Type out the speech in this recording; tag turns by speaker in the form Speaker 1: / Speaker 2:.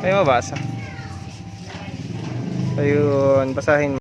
Speaker 1: Ay mabasa. Ayun, basahin mo.